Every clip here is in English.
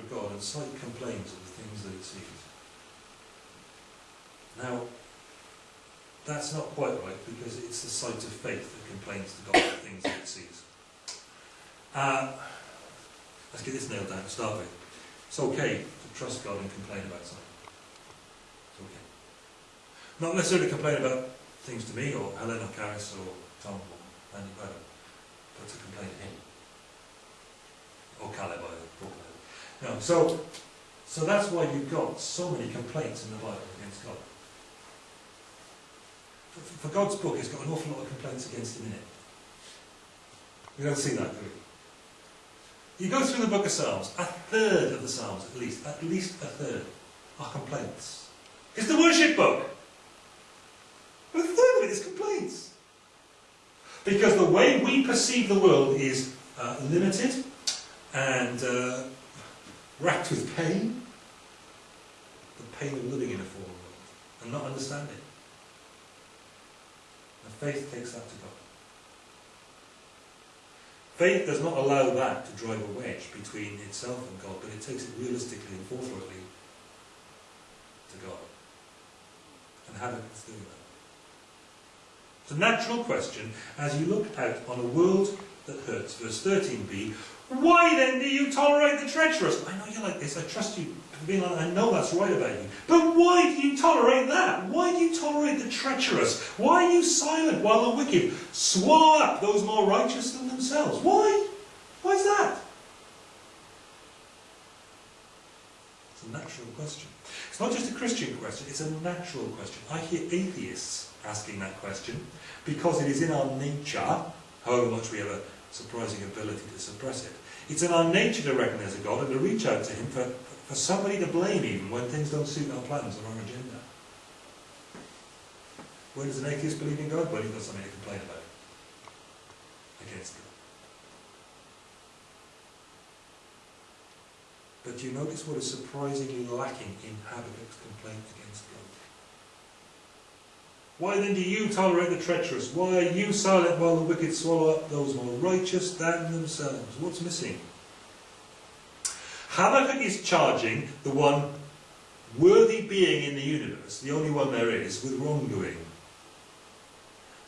of God and sight complains of the things that it sees. Now, that's not quite right because it's the sight of faith that complains to God of the things that it sees. Uh, let's get this nailed down to start with. It's okay to trust God and complain about something. It's okay. Not necessarily complain about things to me or Helen or Caris or Tom or Andy Braddock, but to complain to him. Or Caleb, I. So, so that's why you've got so many complaints in the Bible against God. For, for God's book, it's got an awful lot of complaints against him in it. We don't see that, do we? You go through the book of Psalms, a third of the Psalms at least, at least a third, are complaints. It's the worship book. But a third of it is complaints. Because the way we perceive the world is uh, limited and uh, racked with pain. The pain of living in a fallen world and not understanding. And faith takes that to God. Faith does not allow that to drive a wedge between itself and God, but it takes it realistically and forthrightly to God. And Habakkuk's doing that. It's a natural question as you look out on a world that hurts. Verse 13b, why then do you tolerate the treacherous? I know you're like this, I trust you being like I know that's right about you. But why do you tolerate that? Why do you tolerate the treacherous? Why are you silent while the wicked swallow up those more righteous than themselves? Why? Why is that? It's a natural question. It's not just a Christian question, it's a natural question. I hear atheists asking that question because it is in our nature, however much we a surprising ability to suppress it. It's in our nature to recognize a God and to reach out to Him for, for somebody to blame even when things don't suit our plans or our agenda. Where does an atheist believe in God? Well, he's got something to complain about against God. But you notice what is surprisingly lacking in Habakkuk's complaint against God? Why then do you tolerate the treacherous? Why are you silent while the wicked swallow up those more righteous than themselves? What's missing? Habakkuk is charging the one worthy being in the universe, the only one there is, with wrongdoing.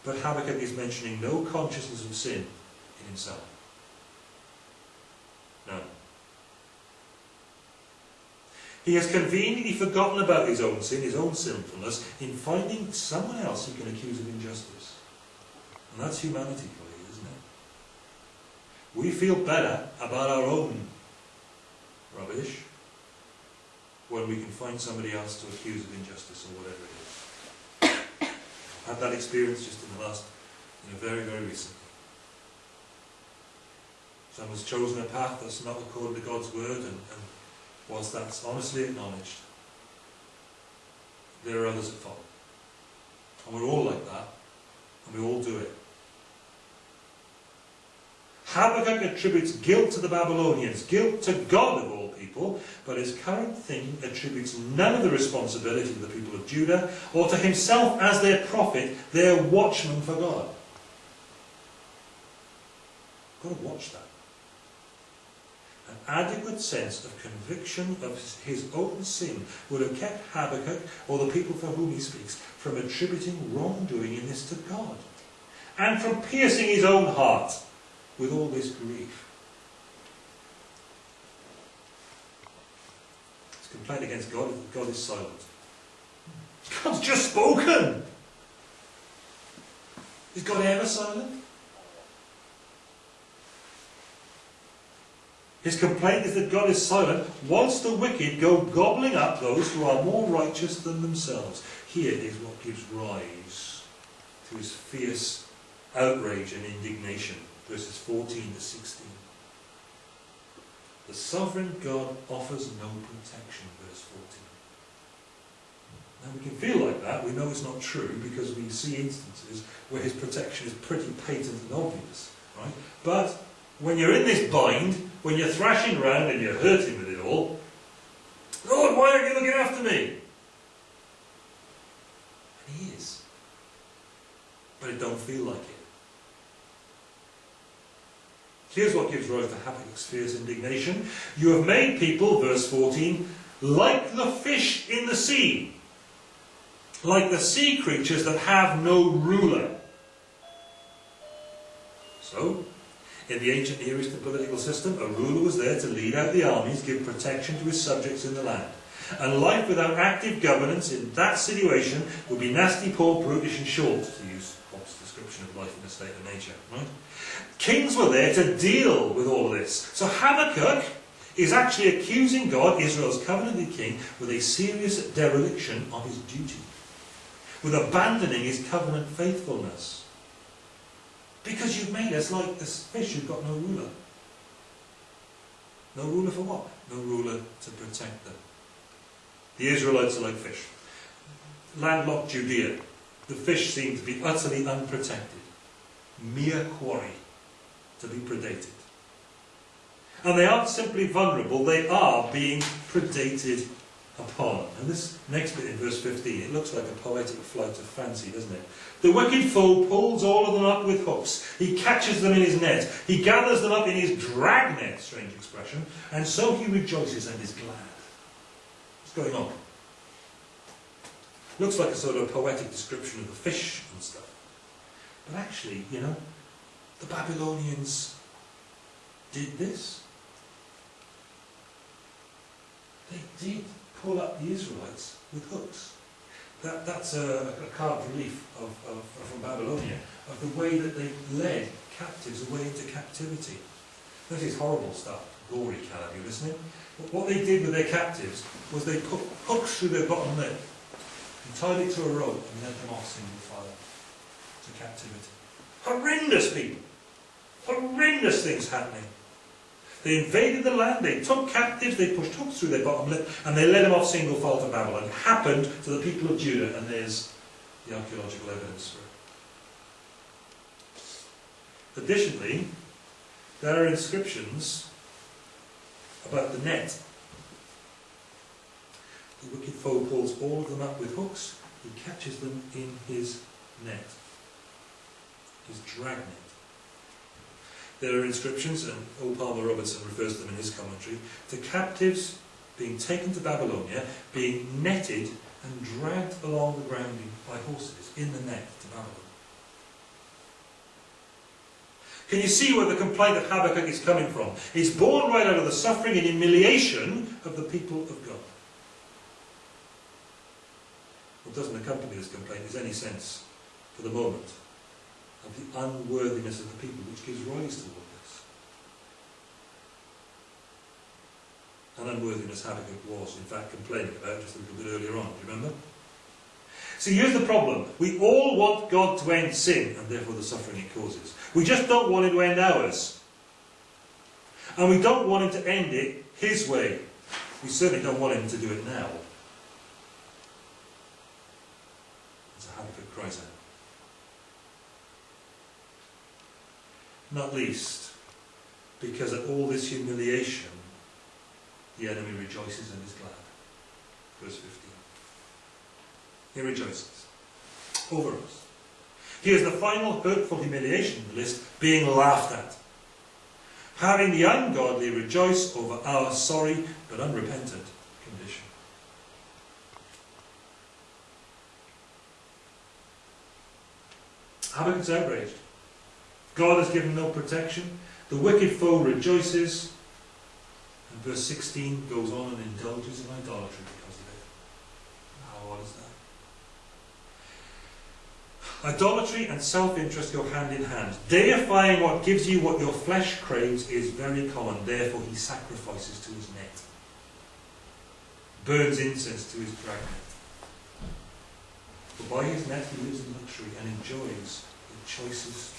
But Habakkuk is mentioning no consciousness of sin in himself. None. He has conveniently forgotten about his own sin, his own sinfulness, in finding someone else he can accuse of injustice. And that's humanity for you, isn't it? We feel better about our own rubbish when we can find somebody else to accuse of injustice or whatever it is. I've had that experience just in the last, you know, very, very recently. Someone's chosen a path that's not according to God's word and, and whilst that's honestly acknowledged, there are others at fault. And we're all like that, and we all do it. Habakkuk attributes guilt to the Babylonians, guilt to God of all people, but his current thing attributes none of the responsibility to the people of Judah, or to himself as their prophet, their watchman for God. Got to watch that an adequate sense of conviction of his own sin would have kept Habakkuk, or the people for whom he speaks, from attributing wrongdoing in this to God, and from piercing his own heart with all this grief. His complaint against God God is silent. God's just spoken! Is God ever silent? His complaint is that God is silent whilst the wicked go gobbling up those who are more righteous than themselves. Here is what gives rise to his fierce outrage and indignation. Verses 14 to 16. The sovereign God offers no protection, verse 14. Now we can feel like that, we know it's not true because we see instances where his protection is pretty patent and obvious. Right? But when you're in this bind, when you're thrashing around and you're hurting with it all, Lord, why aren't you looking after me? And he is. But it don't feel like it. Here's what gives rise to Habakkuk's fierce indignation. You have made people, verse 14, like the fish in the sea, like the sea creatures that have no ruler. So, in the ancient Near Eastern political system, a ruler was there to lead out the armies, give protection to his subjects in the land. And life without active governance in that situation would be nasty, poor, brutish and short, to use Hobbes' description of life in a state of nature. Right? Kings were there to deal with all this. So Habakkuk is actually accusing God, Israel's covenanted king, with a serious dereliction of his duty, with abandoning his covenant faithfulness. Because you've made us like this fish who've got no ruler. No ruler for what? No ruler to protect them. The Israelites are like fish. Landlocked Judea, the fish seem to be utterly unprotected. Mere quarry to be predated. And they aren't simply vulnerable, they are being predated upon. And this next bit in verse 15, it looks like a poetic flight of fancy, doesn't it? The wicked foe pulls all of them up with hooks. He catches them in his net. He gathers them up in his dragnet, strange expression, and so he rejoices and is glad. What's going on? Looks like a sort of poetic description of the fish and stuff. But actually, you know, the Babylonians did this. They did pull up the Israelites with hooks. That, that's a, a carved relief of, of, from Babylonia, of the way that they led captives away into captivity. That is horrible stuff, gory are you listening? But what they did with their captives was they put hooks through their bottom lip and tied it to a rope and led them off single file to captivity. Horrendous people! Horrendous things happening. They invaded the land, they took captives, they pushed hooks through their bottom lip, and they led them off single file to Babylon. It happened to the people of Judah, and there's the archaeological evidence for it. Additionally, there are inscriptions about the net. The wicked foe pulls all of them up with hooks, he catches them in his net, his dragnet. There are inscriptions, and O. Palmer Robertson refers to them in his commentary, to captives being taken to Babylonia, being netted and dragged along the ground by horses in the net to Babylon. Can you see where the complaint of Habakkuk is coming from? It's born right out of the suffering and humiliation of the people of God. What doesn't accompany this complaint is any sense, for the moment, of the unworthiness of the people which gives rise to all this. An unworthiness Habakkuk was, in fact, complaining about just a little bit earlier on. Do you remember? See, here's the problem. We all want God to end sin, and therefore the suffering it causes. We just don't want Him to end ours. And we don't want Him to end it His way. We certainly don't want Him to do it now. Habakkuk cries out. Not least because at all this humiliation, the enemy rejoices and is glad. Verse 15. He rejoices over us. Here's the final hurtful humiliation in the list being laughed at. Having the ungodly rejoice over our sorry but unrepentant condition. Habakkuk's outraged. God has given no protection. The wicked foe rejoices. And verse 16 goes on and indulges in idolatry because of it. Now, what is that? Idolatry and self-interest go hand in hand. Deifying what gives you what your flesh craves is very common. Therefore, he sacrifices to his net. Burns incense to his dragnet. For by his net he lives in luxury and enjoys the choicest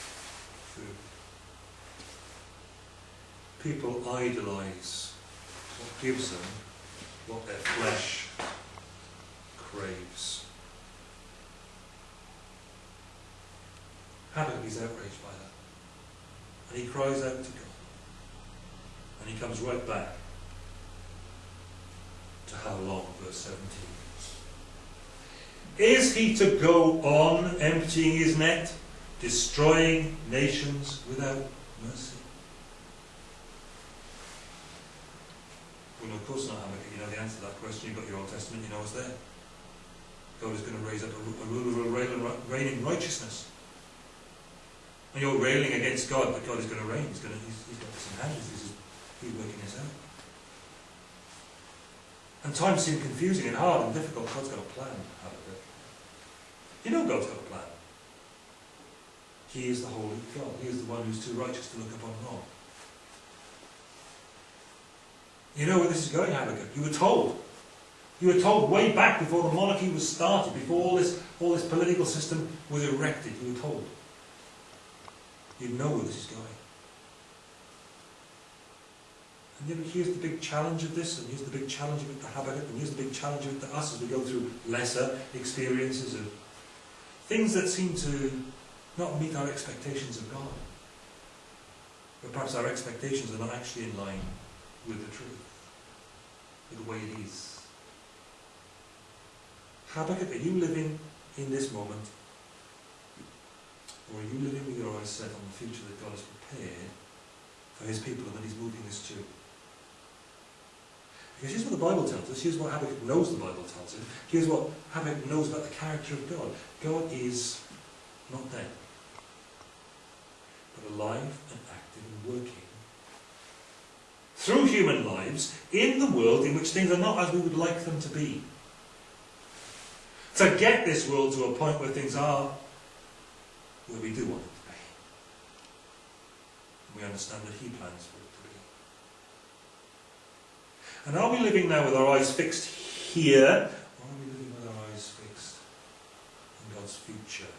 People idolize what gives them what their flesh craves. Habakkuk is outraged by that. And he cries out to God. And he comes right back to how long, verse 17. Is he to go on emptying his net, destroying nations without mercy. Well, of course not, Habakkuk. You know the answer to that question. You've got your Old Testament. You know it's there. God is going to raise up a, ruler who will reign in righteousness. And you're railing against God, but God is going to reign. He's, going to, he's, he's got this in hand. He's, he's working this out. And times seem confusing and hard and difficult. God's got a plan, Habakkuk. You know God's got a plan. He is the holy God. He is the one who's too righteous to look upon wrong. You know where this is going, Habakkuk. You were told. You were told way back before the monarchy was started, before all this, all this political system was erected. You were told. You know where this is going. And know, here's the big challenge of this, and here's the big challenge of it to Habakkuk, and here's the big challenge of it to us as we go through lesser experiences of things that seem to not meet our expectations of God. But perhaps our expectations are not actually in line with the truth, with the way it is. Habakkuk, are you living in this moment? Or are you living with your eyes set on the future that God has prepared for his people and that he's moving us to? Because here's what the Bible tells us, here's what Habakkuk knows the Bible tells him, here's what Habakkuk knows about the character of God. God is not dead, alive and active and working through human lives in the world in which things are not as we would like them to be. To get this world to a point where things are where we do want it to be. We understand that He plans for it to be. And are we living now with our eyes fixed here, or are we living with our eyes fixed in God's future?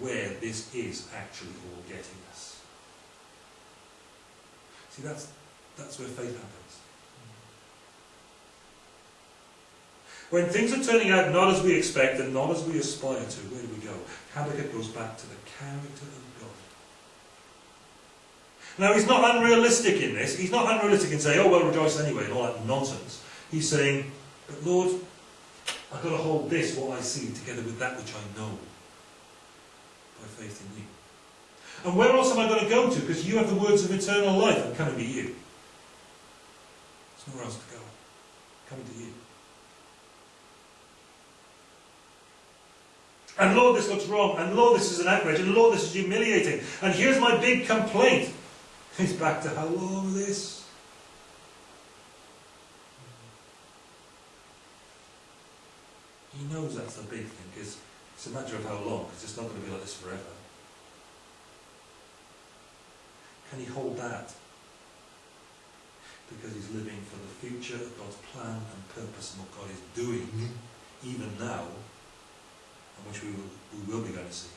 Where this is actually all getting us? See, that's, that's where faith happens. When things are turning out not as we expect and not as we aspire to, where do we go? Habakkuk goes back to the character of God. Now, he's not unrealistic in this. He's not unrealistic in saying, oh, well, rejoice anyway, and all that nonsense. He's saying, but Lord, I've got to hold this, what I see, together with that which I know, by faith in you. And where else am I going to go to? Because you have the words of eternal life. I'm coming to you. There's nowhere else to go. Coming to you. And Lord, this looks wrong. And Lord, this is an outrage. And Lord, this is humiliating. And here's my big complaint. He's back to how long this? He knows that's the big thing, because it's a matter of how long, because it's not going to be like this forever. Can he hold that? Because he's living for the future of God's plan and purpose and what God is doing, even now, and which we will, we will be going to see,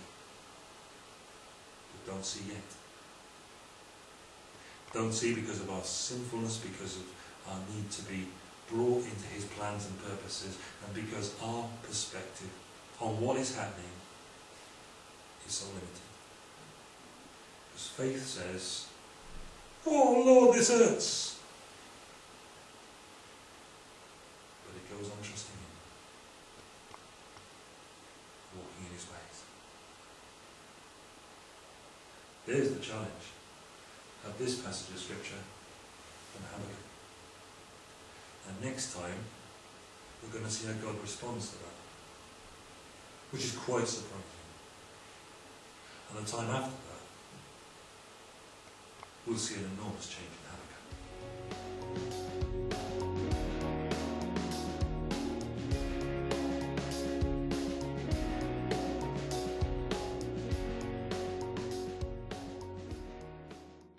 but don't see yet. Don't see because of our sinfulness, because of our need to be brought into his plans and purposes, and because our perspective on what is happening is so limited. Because faith says, Oh Lord, this hurts. But it goes on trusting Him, walking in His ways. There's the challenge of this passage of Scripture from Habakkuk. And next time, we're going to see how God responds to that, which is quite surprising. And the time after that, we'll see an enormous change.